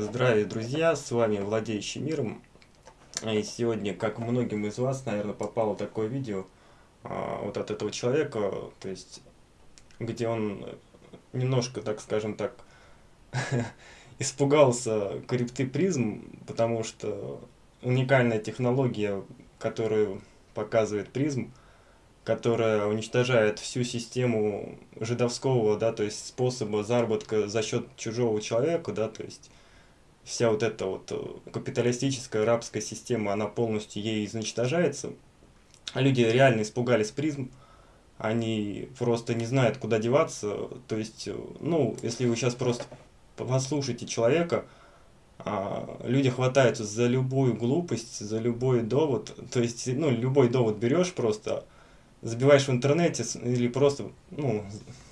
Здравия, друзья, с вами Владеющий Миром. И сегодня, как многим из вас, наверное, попало такое видео а, вот от этого человека, то есть, где он немножко, так скажем так, испугался крипты призм, потому что уникальная технология, которую показывает призм, которая уничтожает всю систему жидовского, да, то есть способа заработка за счет чужого человека, да, то есть вся вот эта вот э, капиталистическая рабская система, она полностью ей изничтожается. Люди реально испугались призм, они просто не знают, куда деваться. То есть, э, ну, если вы сейчас просто послушаете человека, а, люди хватаются за любую глупость, за любой довод. То есть, ну, любой довод берешь просто, забиваешь в интернете или просто, ну,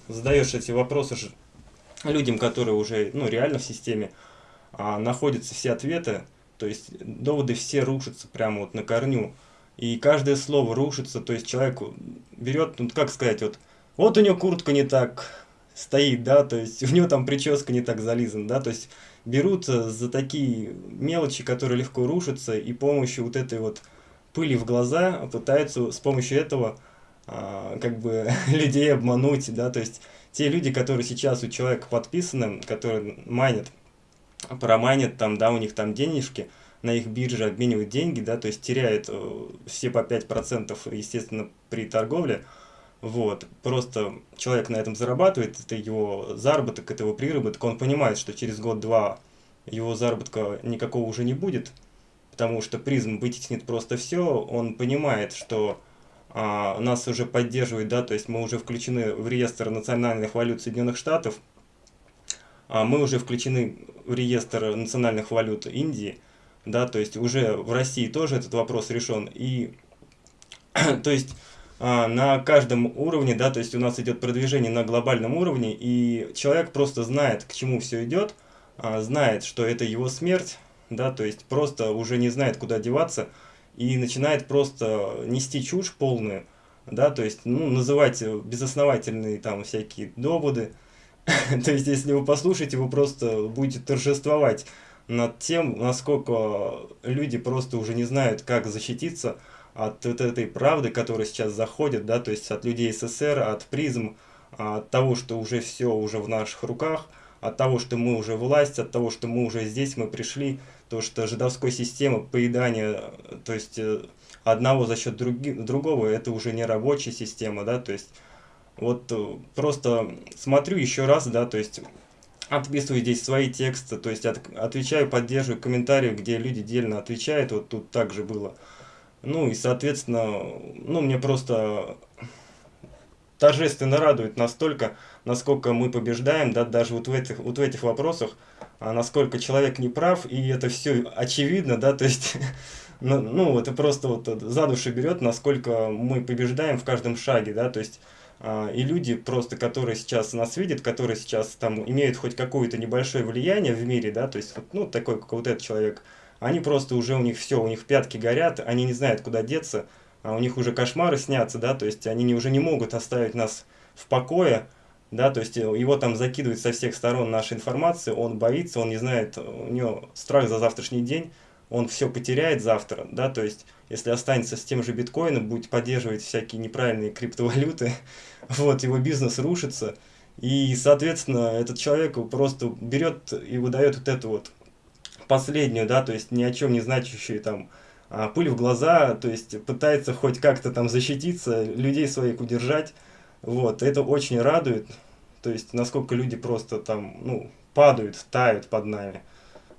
задаешь эти вопросы людям, которые уже, ну, реально в системе, а, находятся все ответы, то есть доводы все рушатся прямо вот на корню. И каждое слово рушится, то есть человек берет, ну как сказать, вот, вот у него куртка не так стоит, да, то есть у него там прическа не так зализана, да, то есть берут за такие мелочи, которые легко рушатся, и помощью вот этой вот пыли в глаза пытаются с помощью этого а, как бы людей обмануть, да, то есть те люди, которые сейчас у человека подписаны, которые майнят, промайнят там, да, у них там денежки, на их бирже обменивают деньги, да, то есть теряют э, все по 5%, естественно, при торговле, вот, просто человек на этом зарабатывает, это его заработок, это его приработок, он понимает, что через год-два его заработка никакого уже не будет, потому что призм вытеснит просто все, он понимает, что а, нас уже поддерживает, да, то есть мы уже включены в реестр национальных валют Соединенных Штатов, мы уже включены в реестр национальных валют Индии, да, то есть уже в России тоже этот вопрос решен, и то есть а, на каждом уровне, да, то есть у нас идет продвижение на глобальном уровне, и человек просто знает, к чему все идет, а, знает, что это его смерть, да, то есть просто уже не знает, куда деваться, и начинает просто нести чушь полную, да, то есть, ну, называть безосновательные там всякие доводы, То есть, если вы послушаете, вы просто будете торжествовать над тем, насколько люди просто уже не знают, как защититься от вот этой правды, которая сейчас заходит, да, то есть от людей СССР, от призм, от того, что уже все уже в наших руках, от того, что мы уже власть, от того, что мы уже здесь, мы пришли, то, что жидовской система поедания, то есть э, одного за счет други, другого, это уже не рабочая система, да, то есть вот э, просто смотрю еще раз, да, то есть отписываю здесь свои тексты, то есть от, отвечаю, поддерживаю комментарии, где люди дельно отвечают, вот тут также было. Ну и, соответственно, ну мне просто торжественно радует настолько, насколько мы побеждаем, да, даже вот в этих, вот в этих вопросах, а насколько человек не прав, и это все очевидно, да, то есть, ну, ну, это просто вот за душу берет, насколько мы побеждаем в каждом шаге, да, то есть, и люди просто, которые сейчас нас видят, которые сейчас там имеют хоть какое-то небольшое влияние в мире, да, то есть, ну, такой, как вот этот человек, они просто уже, у них все, у них пятки горят, они не знают, куда деться, а у них уже кошмары снятся, да, то есть, они не, уже не могут оставить нас в покое, да, то есть, его там закидывают со всех сторон наша информация, он боится, он не знает, у него страх за завтрашний день, он все потеряет завтра, да, то есть, если останется с тем же биткоином, будет поддерживать всякие неправильные криптовалюты, вот, его бизнес рушится, и, соответственно, этот человек просто берет и выдает вот эту вот последнюю, да, то есть ни о чем не значащую там а, пыль в глаза, то есть пытается хоть как-то там защититься, людей своих удержать, вот, это очень радует, то есть насколько люди просто там, ну, падают, тают под нами,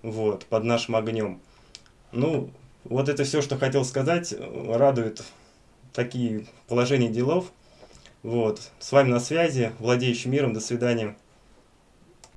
вот, под нашим огнем. Ну, вот это все, что хотел сказать. Радует такие положения делов. Вот. С вами на связи, владеющий миром. До свидания.